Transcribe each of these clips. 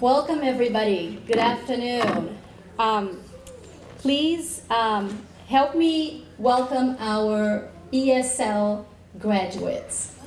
Welcome, everybody. Good afternoon. Um, please um, help me welcome our ESL graduates.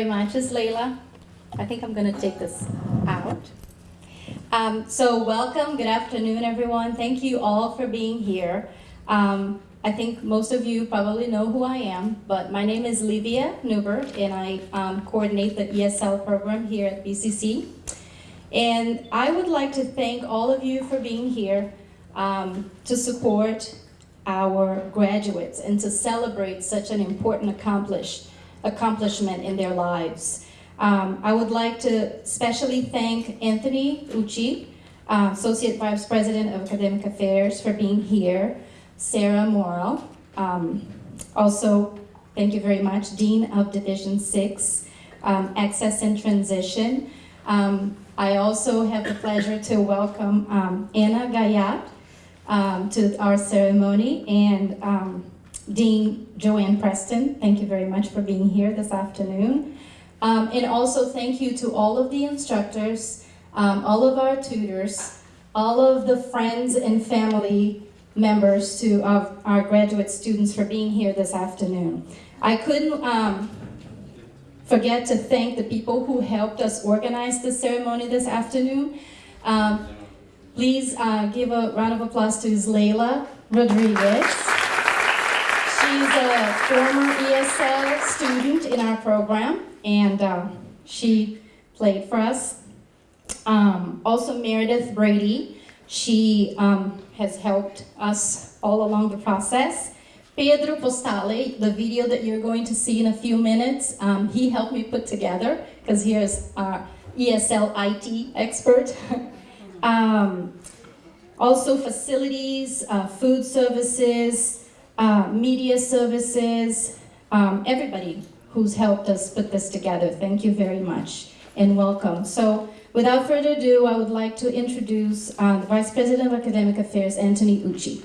Very much. It's Layla. I think I'm going to take this out. Um, so welcome, good afternoon, everyone. Thank you all for being here. Um, I think most of you probably know who I am, but my name is Livia Newbert, and I um, coordinate the ESL program here at BCC. And I would like to thank all of you for being here um, to support our graduates and to celebrate such an important accomplishment accomplishment in their lives. Um, I would like to especially thank Anthony Uchi, uh, Associate Vice President of Academic Affairs for being here, Sarah Morrow, um, also thank you very much, Dean of Division 6, um, Access and Transition. Um, I also have the pleasure to welcome um, Anna Gayat um, to our ceremony and Dean Joanne Preston, thank you very much for being here this afternoon. Um, and also thank you to all of the instructors, um, all of our tutors, all of the friends and family members to of our graduate students for being here this afternoon. I couldn't um, forget to thank the people who helped us organize the ceremony this afternoon. Um, please uh, give a round of applause to Layla Rodriguez. She's a former ESL student in our program, and uh, she played for us. Um, also Meredith Brady, she um, has helped us all along the process. Pedro Postale, the video that you're going to see in a few minutes, um, he helped me put together, because he is our ESL IT expert. Um, also facilities, uh, food services, uh, media services, um, everybody who's helped us put this together. Thank you very much and welcome. So without further ado, I would like to introduce uh, the Vice President of Academic Affairs, Anthony Uchi.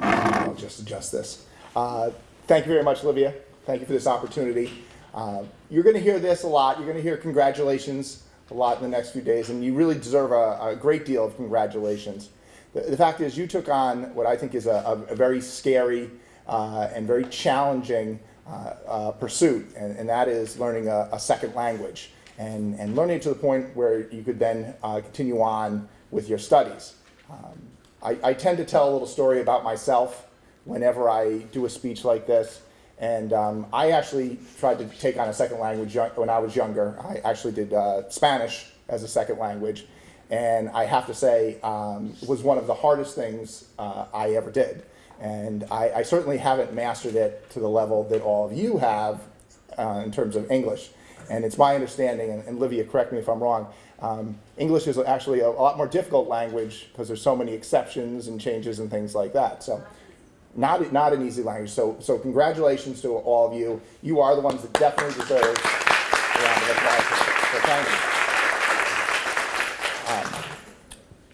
I'll just adjust this. Uh, thank you very much, Olivia. Thank you for this opportunity. Uh, you're going to hear this a lot. You're going to hear congratulations a lot in the next few days, and you really deserve a, a great deal of congratulations. The, the, fact is, you took on what I think is a, a, a very scary uh, and very challenging uh, uh, pursuit, and, and, that is learning a, second language and, and learning it to the point where you could then uh, continue on with your studies. Um, I, I tend to tell a little story about myself whenever I do a speech like this. And um, I actually tried to take on a second language when I was younger. I actually did uh, Spanish as a second language. And I have to say, um, it was one of the hardest things uh, I ever did. And I, I, certainly haven't mastered it to the level that all of you have uh, in terms of English. And it's my understanding, and, and Livia, correct me if I'm wrong, um, English is actually a, a lot more difficult language because there's so many exceptions and changes and things like that. So not, not an easy language. So, so congratulations to all of you. You are the ones that definitely deserve a round of applause. So thank you. Um,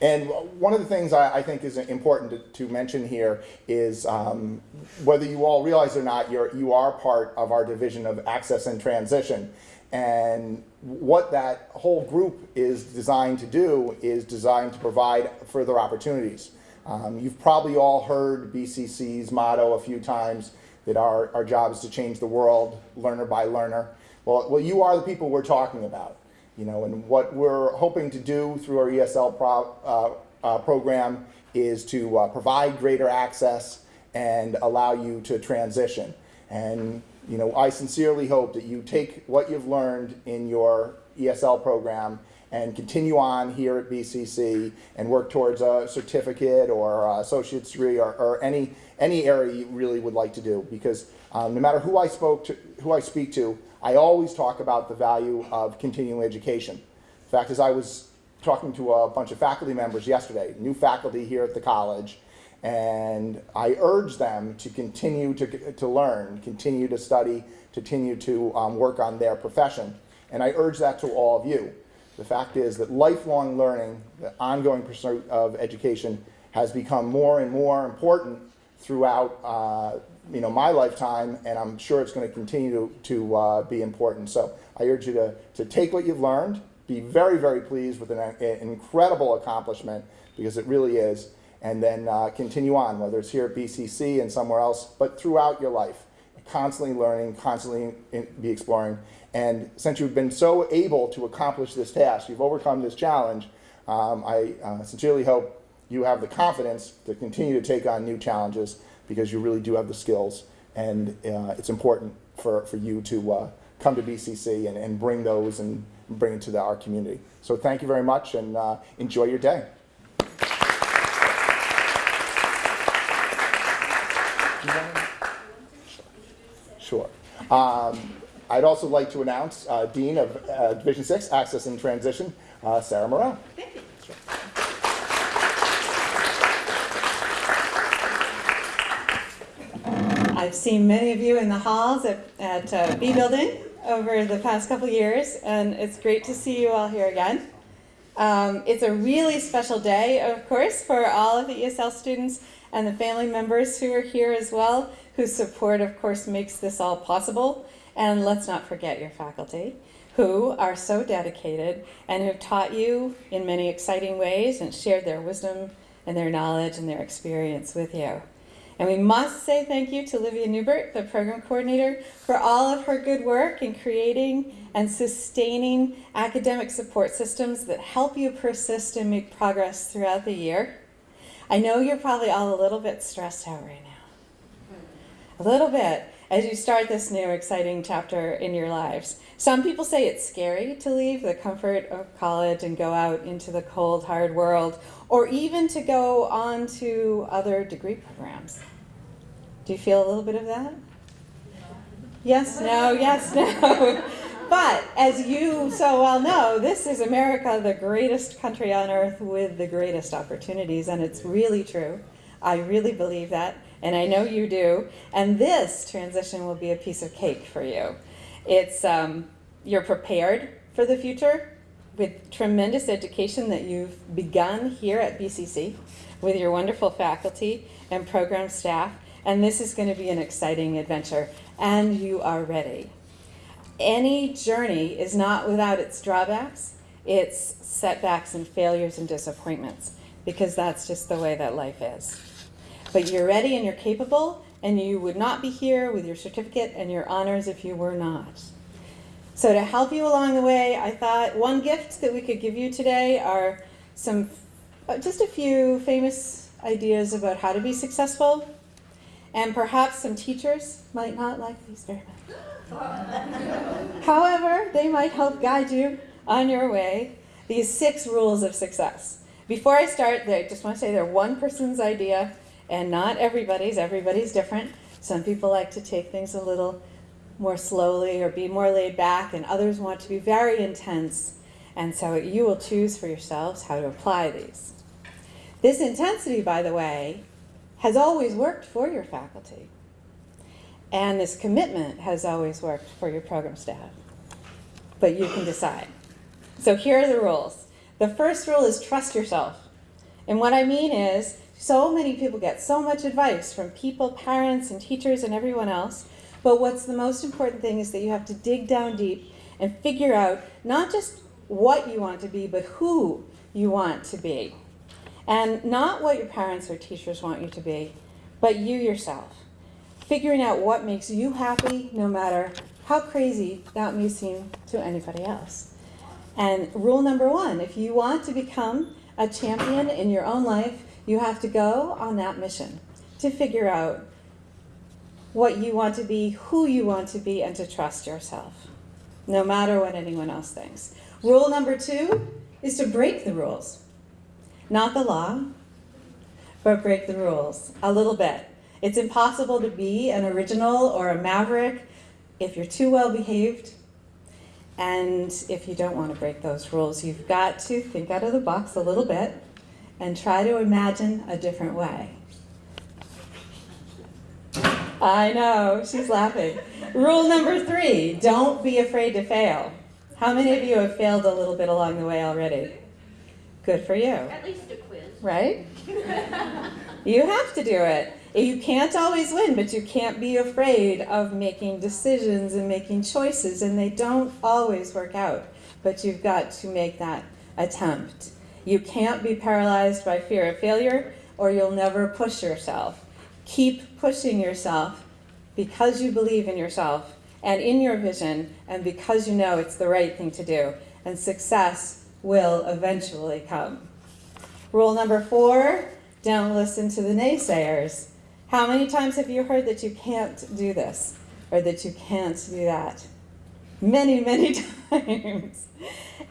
And one of the things I, I think is important to, to mention here is um, whether you all realize or not, you're, you are part of our division of access and transition. And what that whole group is designed to do is designed to provide further opportunities. Um, you've probably all heard BCC's motto a few times that our, our job is to change the world, learner by learner. Well, well, you are the people we're talking about. You know, and what we're hoping to do through our ESL pro, uh, uh, program is to uh, provide greater access and allow you to transition. And you know, I sincerely hope that you take what you've learned in your ESL program and continue on here at BCC and work towards a certificate or associate's degree or, or any any area you really would like to do. Because um, no matter who I spoke to, who I speak to, I always talk about the value of continuing education. In fact, as I was talking to a bunch of faculty members yesterday, new faculty here at the college, and I urge them to continue to, to learn, continue to study, continue to um, work on their profession. And I urge that to all of you. The fact is that lifelong learning, the ongoing pursuit of education, has become more and more important throughout uh, you know, my lifetime, and I'm sure it's going to continue to, uh, be important. So I urge you to, to take what you've learned, be very, very pleased with an, an incredible accomplishment, because it really is, and then uh, continue on, whether it's here at BCC and somewhere else, but throughout your life. Constantly learning, constantly be exploring. And since you've been so able to accomplish this task, you've overcome this challenge, um, I uh, sincerely hope you have the confidence to continue to take on new challenges because you really do have the skills and uh, it's important for, for you to uh, come to BCC and, and bring those and bring it to the, our community. So thank you very much and uh, enjoy your day. Sure. Um, I'd also like to announce uh, Dean of uh, Division 6, Access and Transition, uh, Sarah Moreau. Thank you. I've seen many of you in the halls at, at uh, B Building over the past couple years, and it's great to see you all here again. Um, it's a really special day, of course, for all of the ESL students and the family members who are here as well, whose support, of course, makes this all possible. And let's not forget your faculty, who are so dedicated and have taught you in many exciting ways and shared their wisdom and their knowledge and their experience with you. And we must say thank you to Livia Newbert, the program coordinator, for all of her good work in creating and sustaining academic support systems that help you persist and make progress throughout the year. I know you're probably all a little bit stressed out right now. A little bit as you start this new exciting chapter in your lives. Some people say it's scary to leave the comfort of college and go out into the cold, hard world, or even to go on to other degree programs. Do you feel a little bit of that? Yes, no, yes, no. But as you so well know, this is America, the greatest country on earth with the greatest opportunities, and it's really true. I really believe that, and I know you do. And this transition will be a piece of cake for you. It's um, you're prepared for the future with tremendous education that you've begun here at BCC with your wonderful faculty and program staff. And this is going to be an exciting adventure, and you are ready. Any journey is not without its drawbacks, its setbacks and failures and disappointments, because that's just the way that life is. But you're ready and you're capable, and you would not be here with your certificate and your honors if you were not. So to help you along the way, I thought one gift that we could give you today are some, uh, just a few famous ideas about how to be successful. And perhaps some teachers might not like these very much. However, they might help guide you on your way. These six rules of success. Before I start, I just want to say they're one person's idea and not everybody's. Everybody's different. Some people like to take things a little more slowly or be more laid back, and others want to be very intense. And so you will choose for yourselves how to apply these. This intensity, by the way, has always worked for your faculty. And this commitment has always worked for your program staff. But you can decide. So here are the rules. The first rule is trust yourself. And what I mean is, so many people get so much advice from people, parents, and teachers, and everyone else. But what's the most important thing is that you have to dig down deep and figure out not just what you want to be, but who you want to be. And not what your parents or teachers want you to be, but you yourself. Figuring out what makes you happy, no matter how crazy that may seem to anybody else. And rule number one if you want to become a champion in your own life, you have to go on that mission to figure out what you want to be, who you want to be, and to trust yourself, no matter what anyone else thinks. Rule number two is to break the rules. Not the law, but break the rules a little bit. It's impossible to be an original or a maverick if you're too well behaved. And if you don't want to break those rules, you've got to think out of the box a little bit and try to imagine a different way. I know, she's laughing. Rule number three don't be afraid to fail. How many of you have failed a little bit along the way already? Good for you, At least a quiz. right? You have to do it. You can't always win, but you can't be afraid of making decisions and making choices, and they don't always work out. But you've got to make that attempt. You can't be paralyzed by fear of failure, or you'll never push yourself. Keep pushing yourself because you believe in yourself and in your vision, and because you know it's the right thing to do, and success will eventually come. Rule number four don't listen to the naysayers. How many times have you heard that you can't do this or that you can't do that? Many, many times.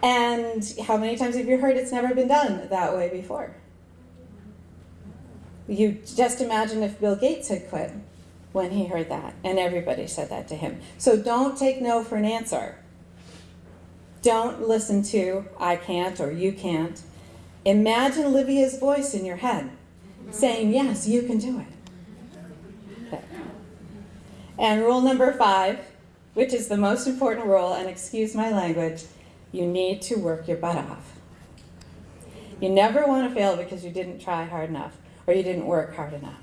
And how many times have you heard it's never been done that way before? You just imagine if Bill Gates had quit when he heard that, and everybody said that to him. So don't take no for an answer. Don't listen to I can't or you can't. Imagine Olivia's voice in your head saying, Yes, you can do it. Okay. And rule number five, which is the most important rule, and excuse my language, you need to work your butt off. You never want to fail because you didn't try hard enough or you didn't work hard enough.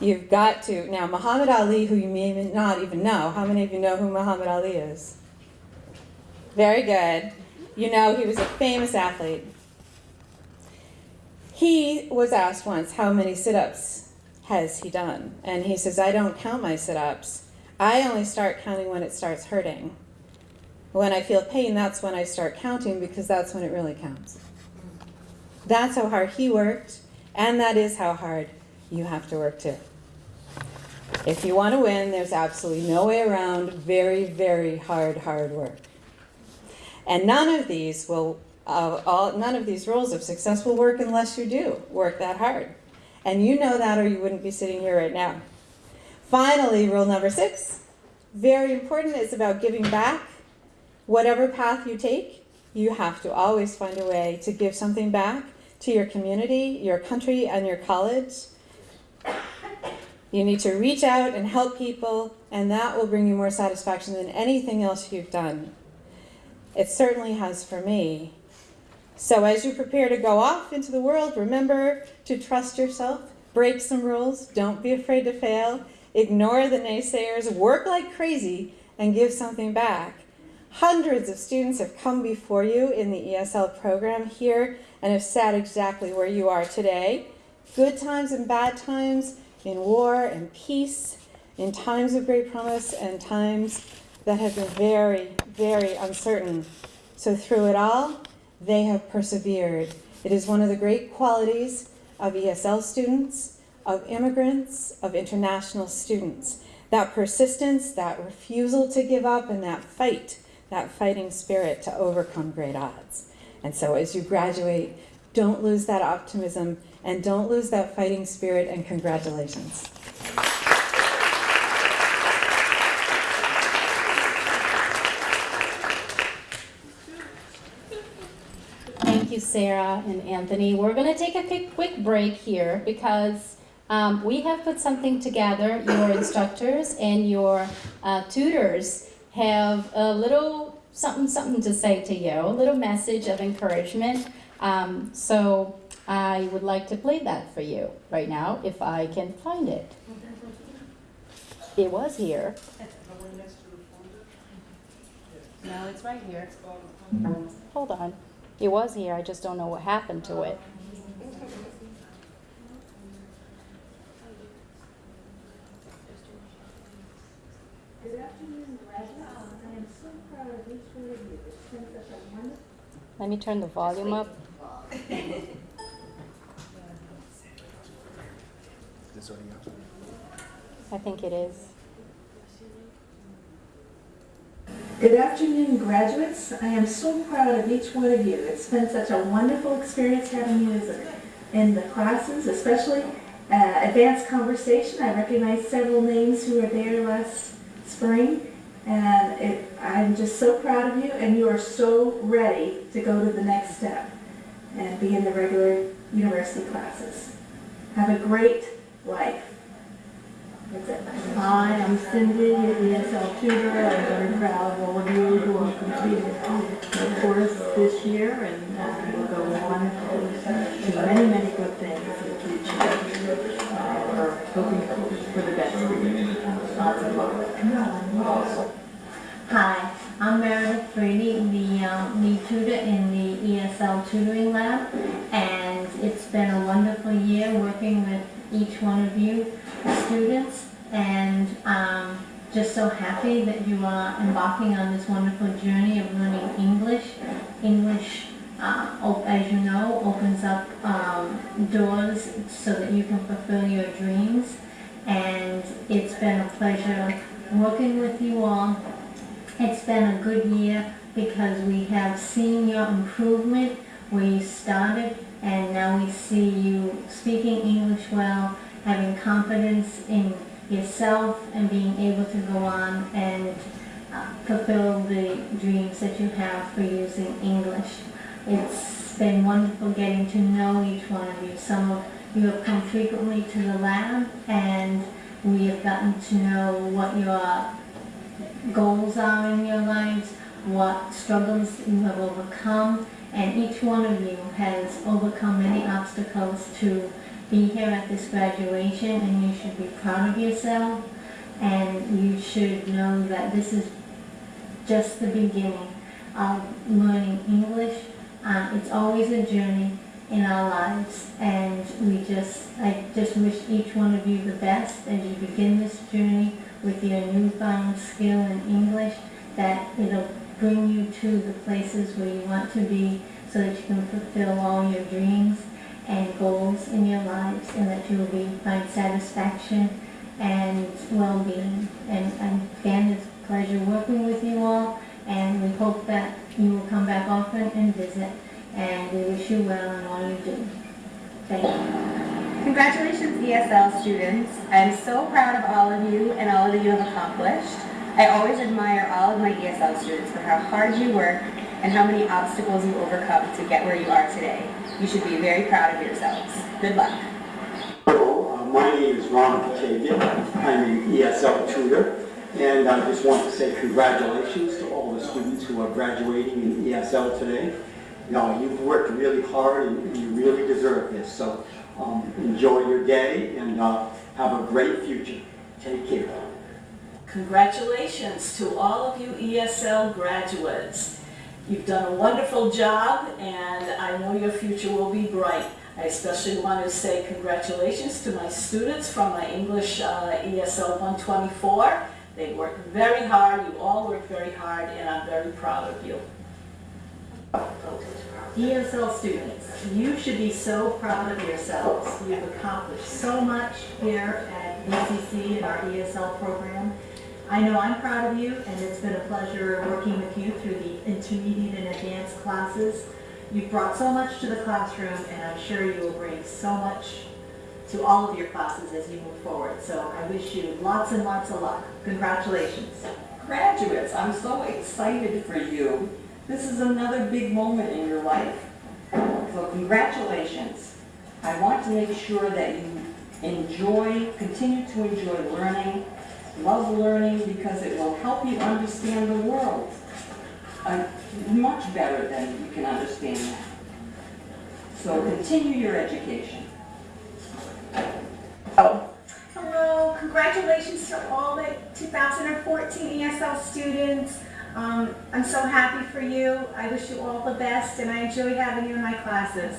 You've got to. Now, Muhammad Ali, who you may not even know, how many of you know who Muhammad Ali is? Very good. You know he was a famous athlete. He was asked once how many sit ups has he done? And he says, I don't count my sit ups. I only start counting when it starts hurting. When I feel pain, that's when I start counting because that's when it really counts. That's how hard he worked, and that is how hard you have to work too. If you want to win, there's absolutely no way around very, very hard, hard work. And none of these will, uh, all, none of these rules of success will work unless you do work that hard. And you know that, or you wouldn't be sitting here right now. Finally, rule number six, very important, is about giving back. Whatever path you take, you have to always find a way to give something back to your community, your country, and your college. You need to reach out and help people, and that will bring you more satisfaction than anything else you've done. It certainly has for me. So, as you prepare to go off into the world, remember to trust yourself, break some rules, don't be afraid to fail, ignore the naysayers, work like crazy, and give something back. Hundreds of students have come before you in the ESL program here and have sat exactly where you are today. Good times and bad times, in war and peace, in times of great promise and times that have been very, very uncertain. So through it all, they have persevered. It is one of the great qualities of ESL students, of immigrants, of international students. That persistence, that refusal to give up, and that fight, that fighting spirit to overcome great odds. And so as you graduate, don't lose that optimism and don't lose that fighting spirit, and congratulations. Thank you, Sarah and Anthony. We're going to take a quick, break here because um, we have put something together. Your instructors and your uh, tutors have a little something, something to say to you, a little message of encouragement. Um, so I would like to play that for you right now, if I can find it. It was here. No, it's right here. Hold on. It was here, I just don't know what happened to it. Good afternoon, graduates. I am so proud of each one of you. It's been such a wonderful Let me turn the volume up. I think it is. Good afternoon, graduates. I am so proud of each one of you. It's been such a wonderful experience having you in the classes, especially uh, advanced conversation. I recognize several names who were there last spring, and it, I'm just so proud of you, and you are so ready to go to the next step and be in the regular university classes. Have a great life. Hi, I'm Cindy, your ESL tutor. I'm very proud of all of you who have completed the course this year and uh, will go on to do many, many good things in the future. Uh, We're hoping for the best for you. Lots of luck. Hi, I'm Meredith Brady, the um, tutor in the ESL tutoring lab, and it's been a wonderful year working with each one of you students, and um, just so happy that you are embarking on this wonderful journey of learning English. English, uh, as you know, opens up um, doors so that you can fulfill your dreams, and it's been a pleasure working with you all. It's been a good year because we have seen your improvement where you started and now we see you speaking English well, having confidence in yourself and being able to go on and uh, fulfill the dreams that you have for using English. It's been wonderful getting to know each one of you. Some of you have come frequently to the lab and we have gotten to know what your goals are in your lives, what struggles you have overcome, and each one of you has overcome many obstacles to be here at this graduation, and you should be proud of yourself, and you should know that this is just the beginning of learning English. Uh, it's always a journey in our lives, and we just, I just wish each one of you the best as you begin this journey with your newfound skill in English, that it'll bring you to the places where you want to be so that you can fulfill all your dreams and goals in your lives and that you will be, find satisfaction and well-being. And, and again, it's a pleasure working with you all and we hope that you will come back often and visit and we wish you well in all you do. Thank you. Congratulations ESL students. I am so proud of all of you and all that you have accomplished. I always admire all of my ESL students for how hard you work and how many obstacles you overcome to get where you are today. You should be very proud of yourselves. Good luck. Uh, my name is Ron Batavia. I'm an ESL tutor, and I just want to say congratulations to all the students who are graduating in ESL today. You know, you've worked really hard and you really deserve this, so um, enjoy your day and uh, have a great future. Take care. Congratulations to all of you ESL graduates. You've done a wonderful job and I know your future will be bright. I especially want to say congratulations to my students from my English uh, ESL 124. They worked very hard, you all worked very hard and I'm very proud of you. ESL students, you should be so proud of yourselves. You've accomplished so much here at BCC in our ESL program. I know I'm proud of you, and it's been a pleasure working with you through the intermediate and advanced classes. You've brought so much to the classroom, and I'm sure you will bring so much to all of your classes as you move forward. So I wish you lots and lots of luck. Congratulations. Graduates, I'm so excited for you. This is another big moment in your life. So congratulations. I want to make sure that you enjoy, continue to enjoy learning, love learning because it will help you understand the world uh, much better than you can understand now. So continue your education. Oh. Hello, congratulations to all the 2014 ESL students. Um, I'm so happy for you. I wish you all the best and I enjoy having you in my classes.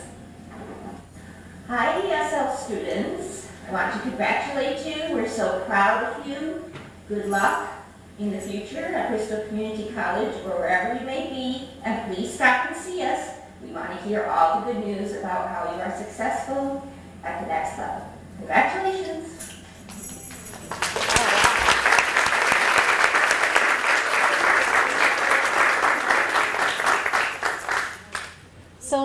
Hi ESL students, I want to congratulate you, we're so proud of you. Good luck in the future at Bristol Community College or wherever you may be, and please stop and see us. We want to hear all the good news about how you are successful at the next level. Congratulations.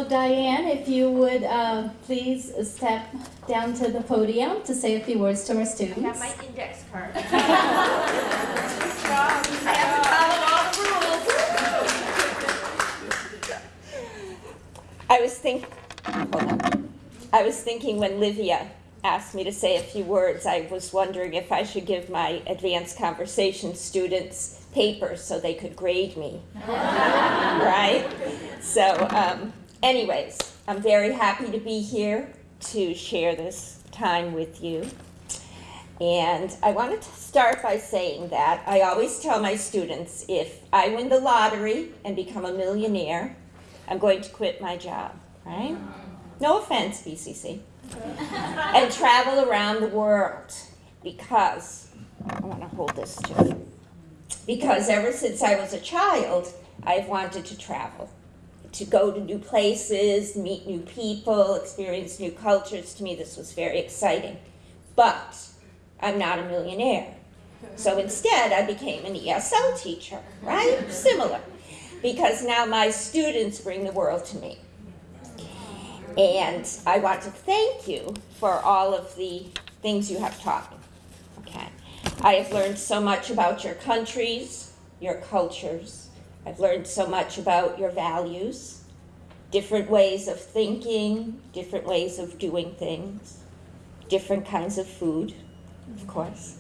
So Diane, if you would uh, please step down to the podium to say a few words to our students. I have my index card. I have to follow all the rules. I was think, hold on. I was thinking when Livia asked me to say a few words, I was wondering if I should give my advanced conversation students papers so they could grade me. right? So, um, anyways, I'm very happy to be here to share this time with you. And I wanted to start by saying that I always tell my students if I win the lottery and become a millionaire, I'm going to quit my job, right? No offense, BCC. and travel around the world because, I want to hold this too. Because ever since I was a child, I've wanted to travel. To go to new places, meet new people, experience new cultures. To me, this was very exciting. But I'm not a millionaire. So instead, I became an ESL teacher, right? Similar. Because now my students bring the world to me. And I want to thank you for all of the things you have taught me. Okay. I have learned so much about your countries, your cultures. I've learned so much about your values, different ways of thinking, different ways of doing things, different kinds of food, of mm-hmm. course.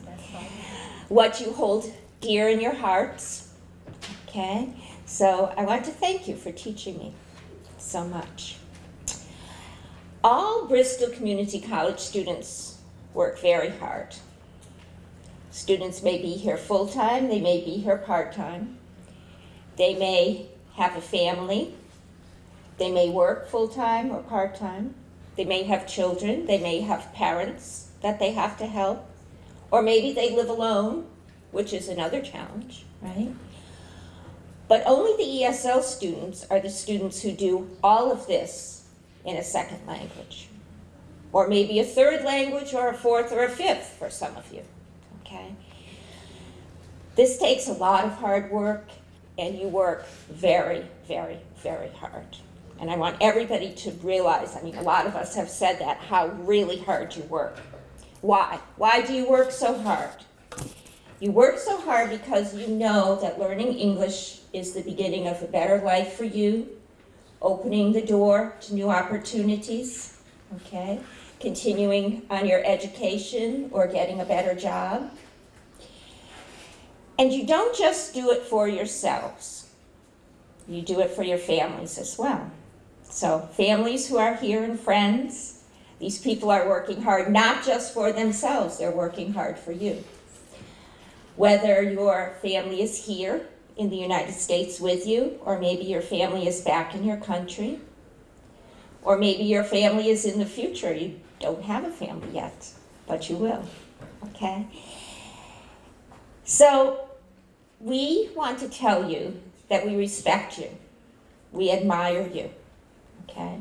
What you hold dear in your hearts. Okay? So I want to thank you for teaching me so much. All Bristol Community College students work very hard. Students may be here full-time, they may be here part-time. They may have a family. They may work full-time or part-time. They may have children, they may have parents that they have to help. Or maybe they live alone, which is another challenge, right? But only the ESL students are the students who do all of this in a second language. Or maybe a third language or a fourth or a fifth for some of you, okay? This takes a lot of hard work and you work very, very, very hard. And I want everybody to realize, I mean, a lot of us have said that, how really hard you work. Why? Why do you work so hard? You work so hard because you know that learning English is the beginning of a better life for you, opening the door to new opportunities, okay? Continuing on your education or getting a better job. And you don't just do it for yourselves. You do it for your families as well. So families who are here and friends, these people are working hard not just for themselves, they're working hard for you. Whether your family is here in the United States with you, or maybe your family is back in your country, or maybe your family is in the future. You don't have a family yet, but you will, okay? So we want to tell you that we respect you, we admire you, okay?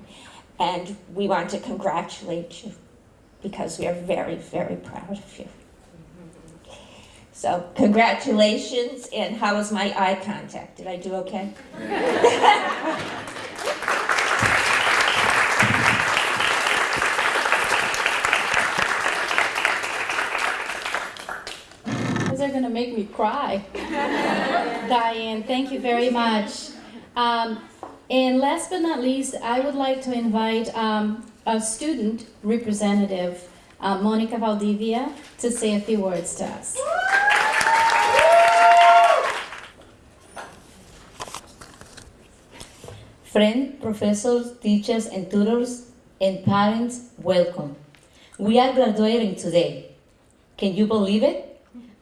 And we want to congratulate you because we are very, very proud of you. So congratulations, and how was my eye contact? Did I do okay? Are gonna make me cry. Diane, thank you very much. Um, and last but not least, I would like to invite um, a student representative, uh, Monica Valdivia, to say a few words to us. Friends, professors, teachers, and tutors, and parents, welcome. We are graduating today. Can you believe it?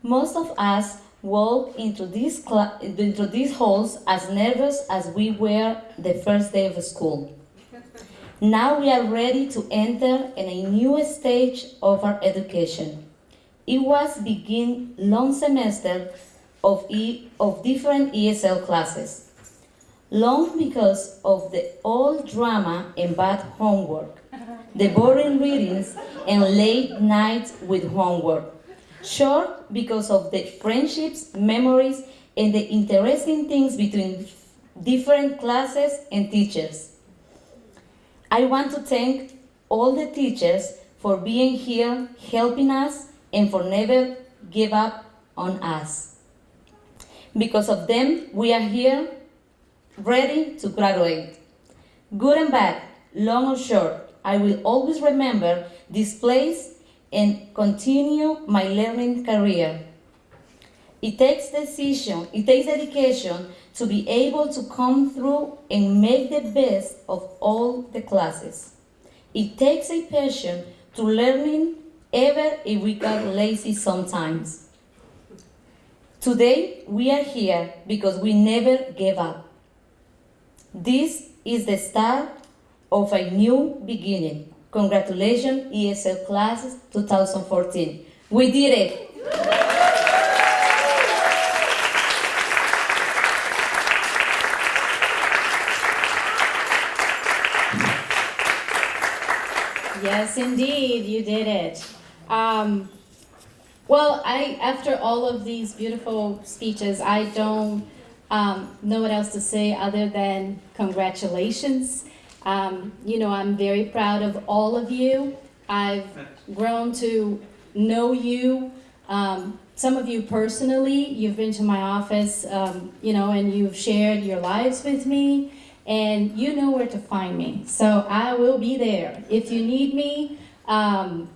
Most of us walk into these, into these halls as nervous as we were the first day of school. Now we are ready to enter in a new stage of our education. It was begin long semester of, e- of different ESL classes. Long because of the old drama and bad homework, the boring readings and late nights with homework. Short because of the friendships, memories, and the interesting things between different classes and teachers. I want to thank all the teachers for being here, helping us, and for never give up on us. Because of them, we are here, ready to graduate. Good and bad, long or short, I will always remember this place and continue my learning career. It takes decision, it takes dedication to be able to come through and make the best of all the classes. It takes a passion to learning even if we get lazy sometimes. Today we are here because we never gave up. This is the start of a new beginning. Congratulations, ESL classes 2014. We did it. Yes, indeed, you did it. Um, well, I after all of these beautiful speeches, I don't um, know what else to say other than congratulations. Um, you know, I'm very proud of all of you. I've grown to know you. Um, some of you personally, you've been to my office, um, you know, and you've shared your lives with me and you know where to find me. So I will be there. If you need me, um,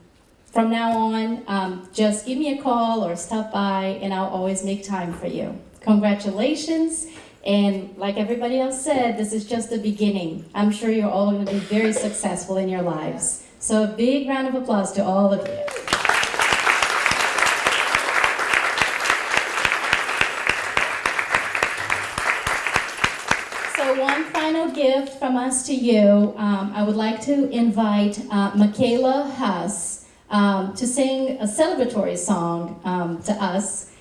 from now on, um, just give me a call or stop by, and I'll always make time for you. Congratulations. And like everybody else said, this is just the beginning. I'm sure you're all going to be very successful in your lives. So a big round of applause to all of you. So one final gift from us to you. Um, I would like to invite uh, Michaela Huss um, to sing a celebratory song um, to us.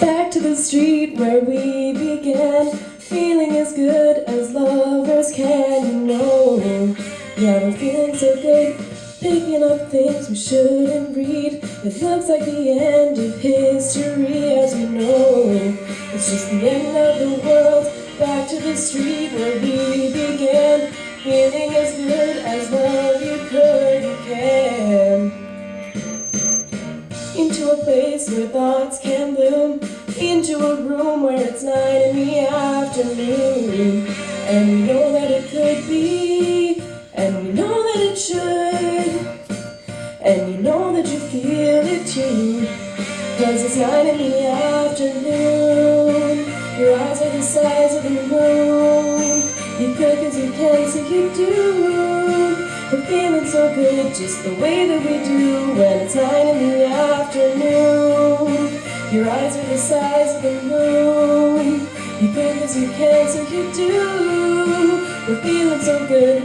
Back to the street where we began, feeling as good as lovers can, you know. Yeah, we're feeling so good, picking up things we shouldn't read. It looks like the end of history, as we know. It's just the end of the world. Back to the street where we began, feeling as good as love you could, you can into a place where thoughts can bloom, into a room where it's night in the afternoon. And we know that it could be, and we know that it should, and you know that you feel it too. Cause it's night in the afternoon, your eyes are the size of the moon. You could cause you can, so you do. We're feeling so good, just the way that we do when it's night in the afternoon. Your eyes are the size of the moon. You think as you can, so you do. We're feeling so good.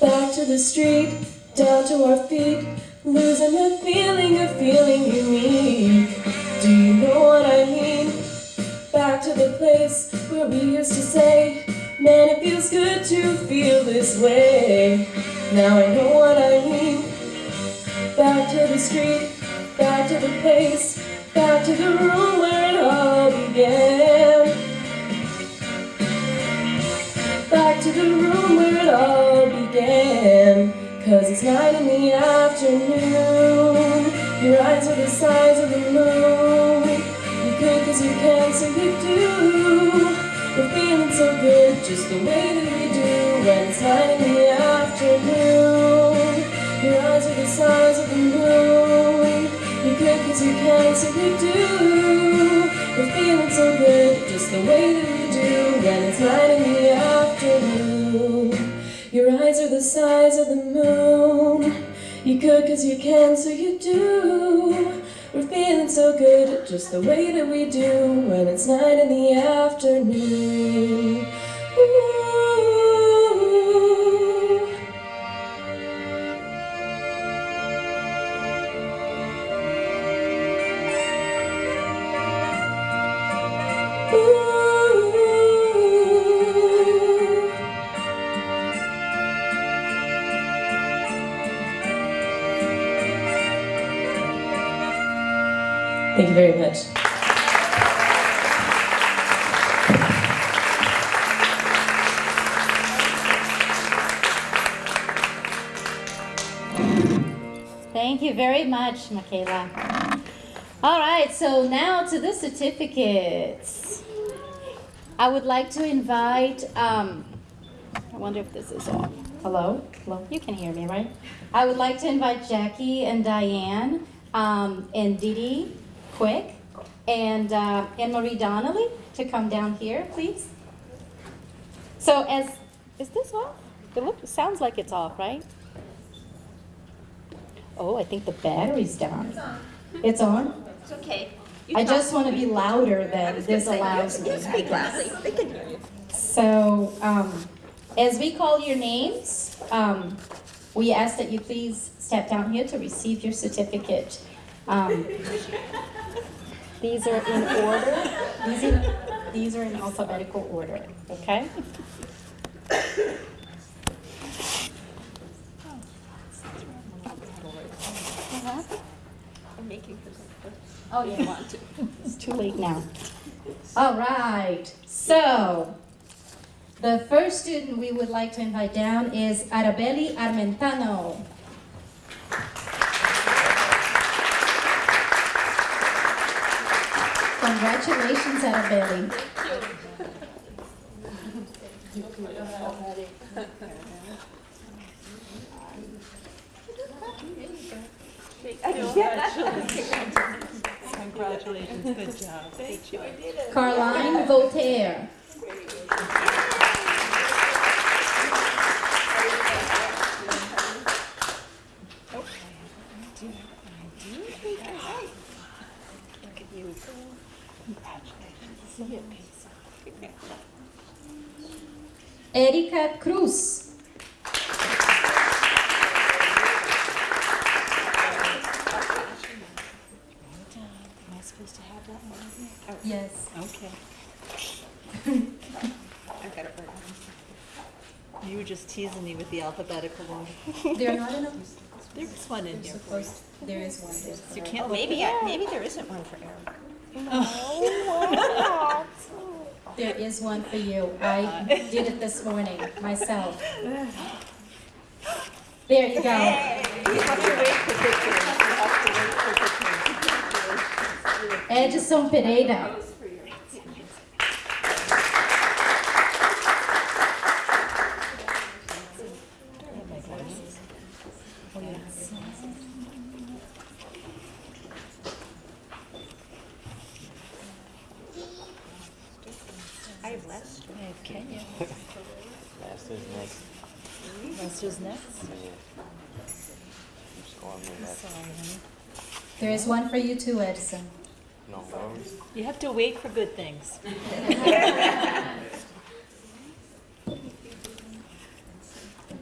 Back to the street, down to our feet, losing the feeling of feeling unique. Do you know what I mean? Back to the place where we used to say, Man, it feels good to feel this way. Now I know what I mean. Back to the street, back to the place, back to the room where it all began. Back to the room where it all began. Cause it's night in the afternoon. Your eyes are the size of the moon. You you can, so you do. We're feeling so good, just the way that we do when it's night in the afternoon. Your eyes are the size of the moon. You could cause you can, so you do. We're feeling so good, just the way that we do when it's night in the afternoon. Your eyes are the size of the moon. You could cause you can, so you do. We're feeling so good, just the way that we do when it's nine in the afternoon. Ooh. Michaela. All right, so now to the certificates. I would like to invite, um, I wonder if this is on. Hello? Hello? You can hear me, right? I would like to invite Jackie and Diane, um, and Dee Quick, and, uh, Anne Marie Donnelly to come down here, please. So as, is this off? It look, it sounds like it's off, right? Oh, I think the battery's down. It's on? It's okay. I just want to be louder than this allows me. You speak loudly, they can hear you. So, um, as we call your names, um, we ask that you please step down here to receive your certificate. Um, these are in order. These are, these are in alphabetical order, okay? I'm making her Oh, you want to? It's too late now. All right, so the first student we would like to invite down is Arabelli Armentano. Congratulations, Arabelli. Congratulations, Congratulations. good job. Thank you. Carline Voltaire. Erika Cruz. Am I supposed to have that one? Oh, Yes. Okay. I've got it right now. You were just teasing me with the alphabetical one. They're not in a. There's one in here for you. There is one. there's You can't Oh, maybe, at I- maybe there isn't one for Eric. There is one for you. I did it this morning myself. There you go. You have to wait for pictures. You have to wait for pictures. Edson Pereira. I have Lester. I have Kenya. Master's next. Lester's next. Just go on with that. Sorry, honey. There is one for you too, Edison. No worries. You have to wait for good things.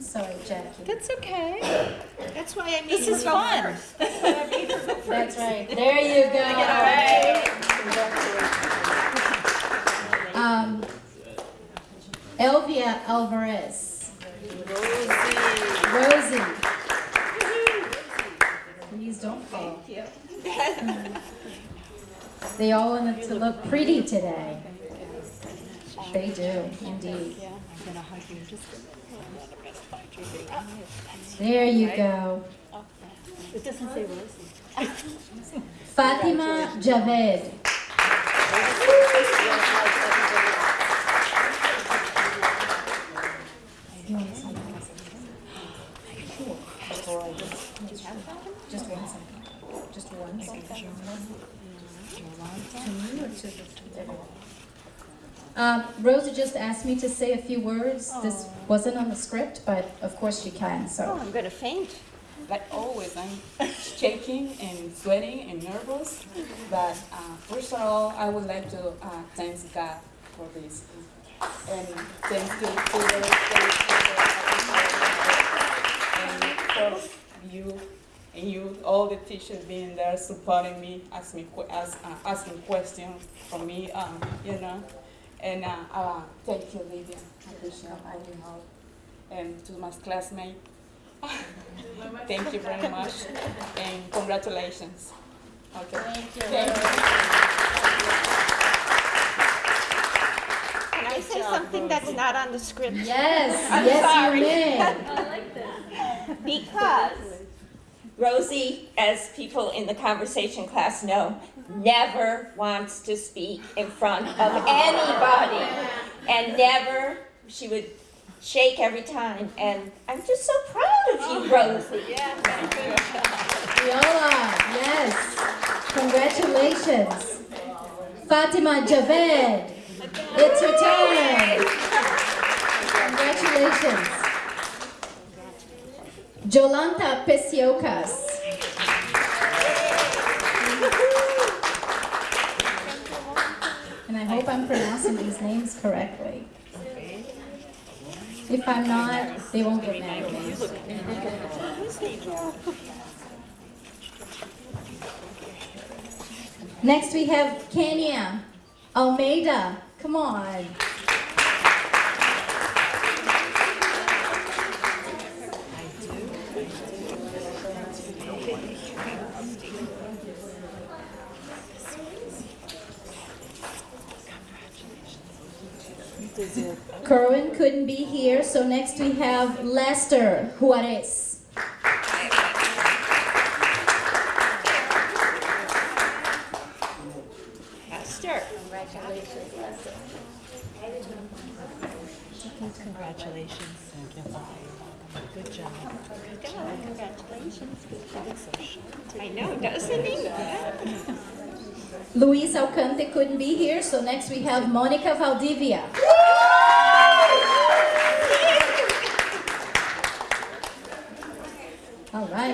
Sorry, Jackie. That's okay. That's why I made This her is go fun. first. That's why I made her go first. That's right. There you go. Um, Elvia Alvarez. Rosie. Please don't fall. They all want to look pretty today. They do, indeed. I'm gonna hug you just a minute. There you go. It doesn't say. Fatima Javed. Uh, Rosa just asked me to say a few words. Oh. This wasn't on the script, but of course she can. So oh, I'm going to faint. but always, I'm shaking and sweating and nervous. But uh, first of all, I would like to uh, thank God for this. And thank you to the, thank you to and for you and you, all the teachers being there supporting me, asking me, ask, uh, asking questions from me, um, you know. And uh, uh, thank you, Lydia. I appreciate all your help. And to my classmates, Thank you very much and congratulations. Okay. Thank you. Can I say something that's not on the script? Yes, I'm yes, you may. I like that. Because Rosie, as people in the conversation class know, never wants to speak in front of anybody. And never, she would shake every time. And I'm just so proud of you, Rosie. We all are, yes. Congratulations. Fatima Javed, it's your turn. Congratulations. Jolanta Pesiokas. And I hope I'm pronouncing these names correctly. If I'm not, they won't get mad at me. Next we have Kenya Almeida. Come on. Couldn't be here, so next we have Lester Juarez. Esther. Congratulations, Lester. Congratulations. Thank you. Good job. Good job. Congratulations. Good job. I know, doesn't he? Luis Alcante couldn't be here, so next we have Monica Valdivia. All right,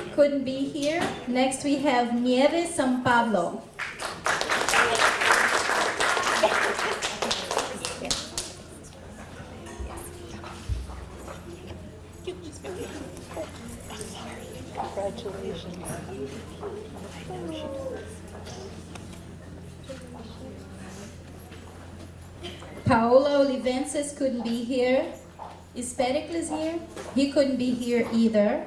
couldn't be here. Next we have Nieves San Pablo. Congratulations. Paolo Olivenses couldn't be here. Is Pericles here? He couldn't be here either.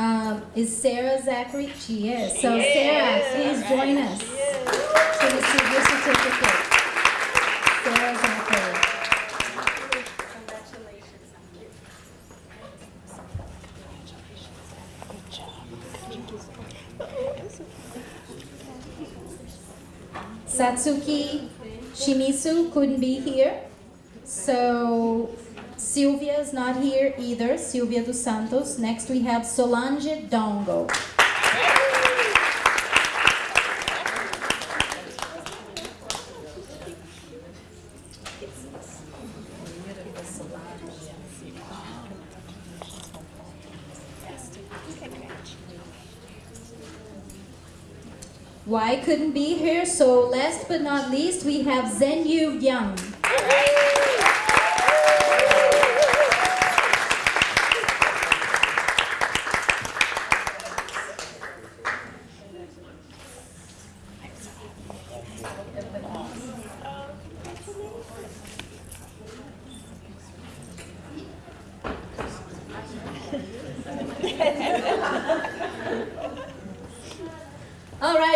Um, is Sarah Zachary? She is. So Sarah, please join us to receive your certificate. Sarah Zachary. Satsuki Shimizu couldn't be here. So Sylvia is not here either, Sylvia dos Santos. Next we have Solange Dongo. Why couldn't be here? So last but not least, we have Zenyu Young. All right.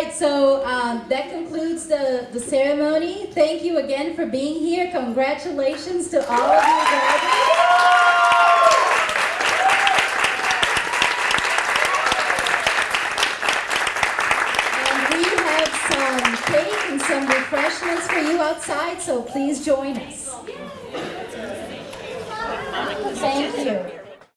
right, so um, that concludes the, the ceremony. Thank you again being here. Congratulations to all of you graduates.